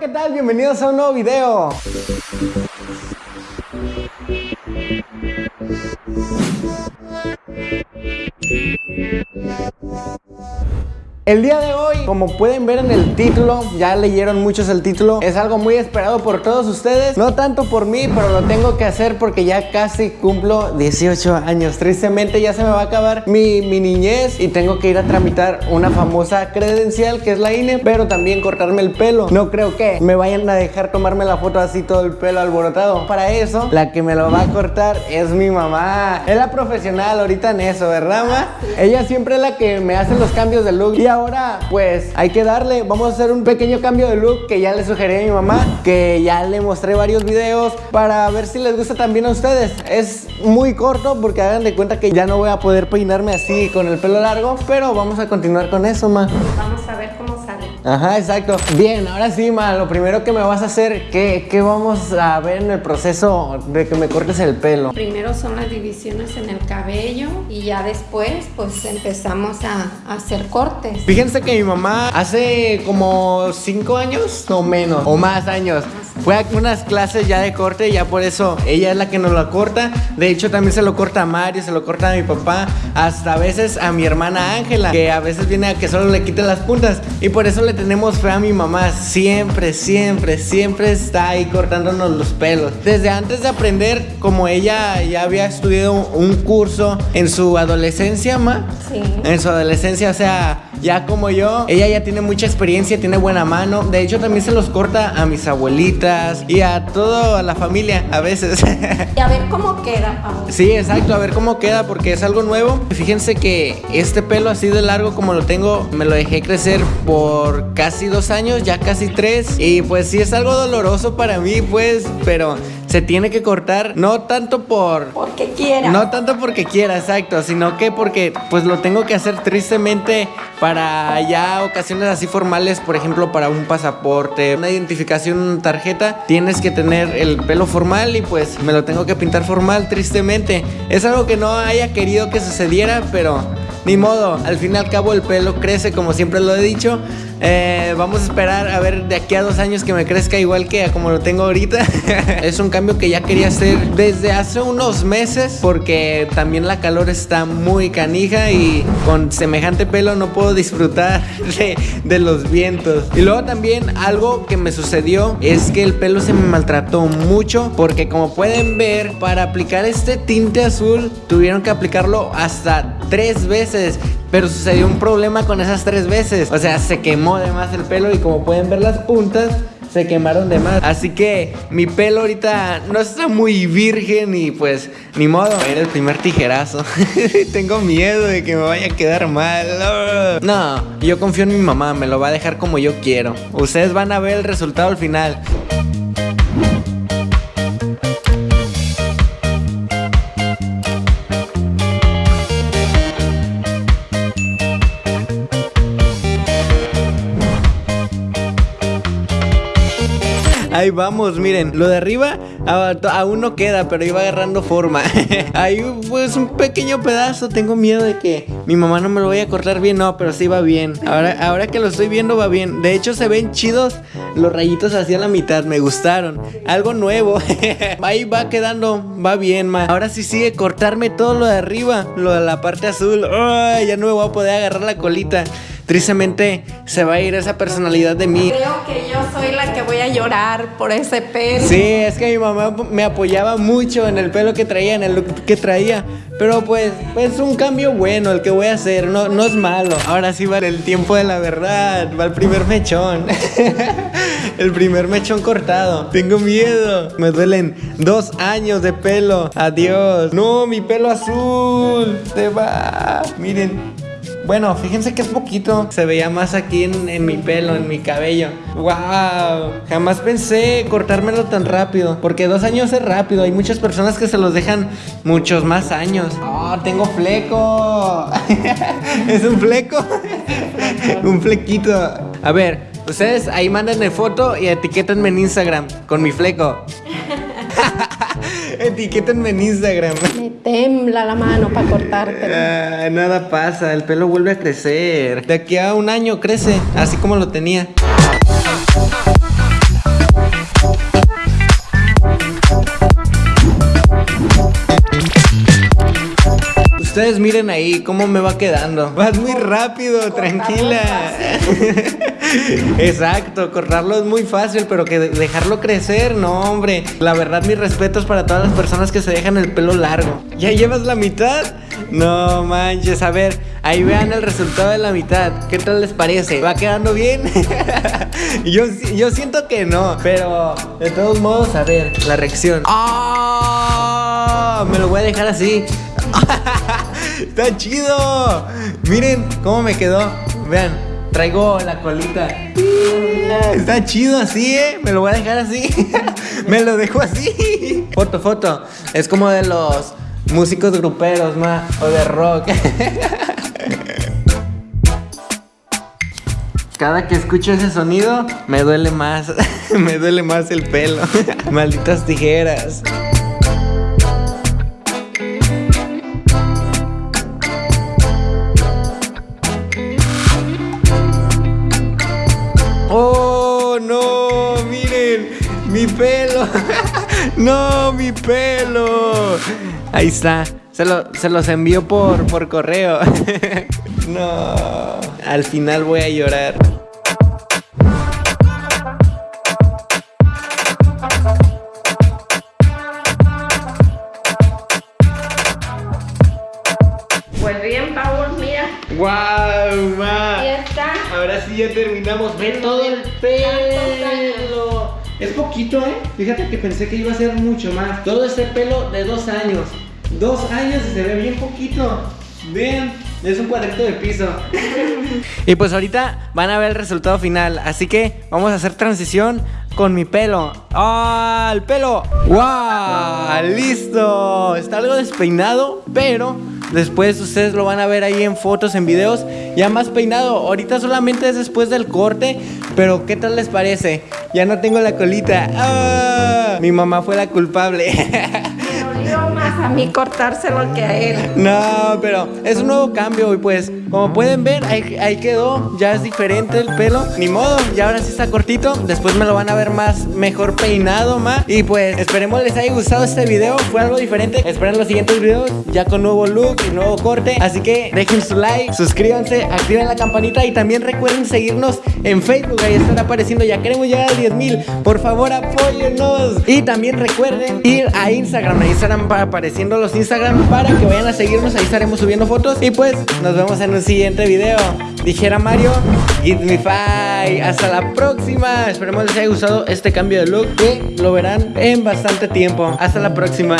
¿qué tal? Bienvenidos a un nuevo video. El día de hoy, como pueden ver en el título, ya leyeron muchos el título, es algo muy esperado por todos ustedes, no tanto por mí, pero lo tengo que hacer porque ya casi cumplo 18 años. Tristemente ya se me va a acabar mi, mi niñez y tengo que ir a tramitar una famosa credencial que es la INE, pero también cortarme el pelo. No creo que me vayan a dejar tomarme la foto así todo el pelo alborotado. Para eso, la que me lo va a cortar es mi mamá. Es la profesional ahorita en eso, ¿verdad, ma? Ella siempre es la que me hace los cambios de look y ahora pues hay que darle, vamos a hacer un pequeño cambio de look que ya le sugerí a mi mamá, que ya le mostré varios videos para ver si les gusta también a ustedes. Es muy corto porque hagan de cuenta que ya no voy a poder peinarme así con el pelo largo, pero vamos a continuar con eso, ma. Vamos a ver cómo. Ajá, exacto. Bien, ahora sí, ma, lo primero que me vas a hacer, ¿qué, qué vamos a ver en el proceso de que me cortes el pelo? Primero son las divisiones en el cabello y ya después pues empezamos a, a hacer cortes. Fíjense que mi mamá hace como 5 años o menos, o más años, fue a unas clases ya de corte y ya por eso ella es la que nos lo corta. De hecho, también se lo corta a Mario, se lo corta a mi papá, hasta a veces a mi hermana Ángela, que a veces viene a que solo le quite las puntas. Y por eso le tenemos fe a mi mamá. Siempre, siempre, siempre está ahí cortándonos los pelos. Desde antes de aprender, como ella ya había estudiado un curso en su adolescencia, ma. Sí. En su adolescencia, o sea, ya como yo, ella ya tiene mucha experiencia, tiene buena mano. De hecho, también se los corta a mis abuelitas y a toda la familia a veces. Y a ver cómo queda, Pau. Sí, exacto, a ver cómo queda porque es algo nuevo. Fíjense que este pelo así de largo como lo tengo, me lo dejé crecer por casi dos años, ya casi tres. Y pues sí es algo doloroso para mí, pues, pero se tiene que cortar no tanto por... Porque quiera. No tanto porque quiera, exacto, sino que porque pues lo tengo que hacer tristemente para ya ocasiones así formales, por ejemplo, para un pasaporte, una identificación, una tarjeta, tienes que tener el pelo formal y pues me lo tengo que pintar formal tristemente. Es algo que no haya querido que sucediera, pero ni modo, al fin y al cabo el pelo crece como siempre lo he dicho. Eh, vamos a esperar a ver de aquí a dos años que me crezca igual que como lo tengo ahorita. es un cambio que ya quería hacer desde hace unos meses porque también la calor está muy canija y con semejante pelo no puedo disfrutar de los vientos. Y luego también algo que me sucedió es que el pelo se me maltrató mucho porque como pueden ver para aplicar este tinte azul tuvieron que aplicarlo hasta tres veces. Pero sucedió un problema con esas tres veces. O sea, se quemó de más el pelo y como pueden ver las puntas se quemaron de más. Así que mi pelo ahorita no está muy virgen y pues ni modo. Era el primer tijerazo. Tengo miedo de que me vaya a quedar mal. No, yo confío en mi mamá, me lo va a dejar como yo quiero. Ustedes van a ver el resultado al final. Ahí vamos, miren, lo de arriba aún no queda, pero iba agarrando forma. Ahí pues un pequeño pedazo, tengo miedo de que mi mamá no me lo vaya a cortar bien, no, pero sí va bien. Ahora, ahora que lo estoy viendo va bien. De hecho se ven chidos los rayitos hacia la mitad, me gustaron. Algo nuevo. Ahí va quedando, va bien, ma. Ahora sí sigue cortarme todo lo de arriba, lo de la parte azul. Ay, ya no me voy a poder agarrar la colita. Tristemente se va a ir esa personalidad de mí. Creo que yo soy la que voy a llorar por ese pelo. Sí, es que mi mamá me apoyaba mucho en el pelo que traía, en el look que traía. Pero pues, es un cambio bueno el que voy a hacer, no, no es malo. Ahora sí va el tiempo de la verdad, va el primer mechón. el primer mechón cortado. Tengo miedo. Me duelen dos años de pelo. Adiós. No, mi pelo azul. Se va. Miren. Bueno, fíjense que es poquito. Se veía más aquí en, mi pelo, en mi cabello. ¡Wow! Jamás pensé cortármelo tan rápido. Porque dos años es rápido. Hay muchas personas que se los dejan muchos más años. ¡Oh, tengo fleco! ¿Es un fleco? un flequito. A ver, ustedes ahí mándenme foto y etiquétenme en Instagram con mi fleco. Etiquétenme en Instagram tembla la mano para cortarte. Nada pasa, el pelo vuelve a crecer. De aquí a un año crece, así como lo tenía. Ustedes miren ahí cómo me va quedando. Vas muy rápido, tranquila. Exacto, cortarlo es muy fácil, pero que dejarlo crecer, no, hombre. La verdad, mis respetos para todas las personas que se dejan el pelo largo. ¿Ya llevas la mitad? No manches, a ver, ahí vean el resultado de la mitad. ¿Qué tal les parece? ¿Va quedando bien? yo, yo siento que no, pero de todos modos, a ver, la reacción. ¡Ah! Me lo voy a dejar así. ¡Está chido! Miren cómo me quedó. Vean, traigo la colita. Está chido así, ¿eh? Me lo voy a dejar así. me lo dejo así. Foto, foto. Es como de los músicos gruperos, ma, o de rock. Cada que escucho ese sonido, me duele más, me duele más el pelo. Malditas tijeras. ¡Mi pelo! ¡No, mi pelo! Ahí está. Se, los envío por, por correo. no. Al final voy a llorar. Pues bien, Power, mira. ¡Wow, ma! Ya está. Ahora sí ya terminamos. Ve todo el pelo. Es poquito, ¿eh? Fíjate que pensé que iba a ser mucho más. Todo ese pelo de dos años. Dos años y se ve bien poquito. Vean, es un cuadrito de piso. y pues ahorita van a ver el resultado final. Así que vamos a hacer transición con mi pelo. ¡Ah! ¡El pelo! ¡Wow! ¡Listo! Está algo despeinado, pero después ustedes lo van a ver ahí en fotos, en videos, ya más peinado. Ahorita solamente es después del corte, pero ¿qué tal les parece? Ya no tengo la colita. ¡Ah! Mi mamá fue la culpable. a mí cortárselo que a él. No, pero es un nuevo cambio y pues como pueden ver ahí, quedó, ya es diferente el pelo. Ni modo, ya ahora sí está cortito. Después me lo van a ver más mejor peinado, más. Y pues esperemos les haya gustado este video, fue algo diferente. Esperen los siguientes videos ya con nuevo look y nuevo corte. Así que dejen su like, suscríbanse, activen la campanita y también recuerden seguirnos en Facebook. Ahí estará apareciendo, ya queremos llegar a 10 mil. Por favor, apóyennos. Y también recuerden ir a Instagram. Ahí estarán apareciendo apareciendo los Instagram para que vayan a seguirnos. Ahí estaremos subiendo fotos. Y pues nos vemos en un siguiente video. Dijera Mario, Give me five. Hasta la próxima. Esperemos les haya gustado este cambio de look que lo verán en bastante tiempo. Hasta la próxima.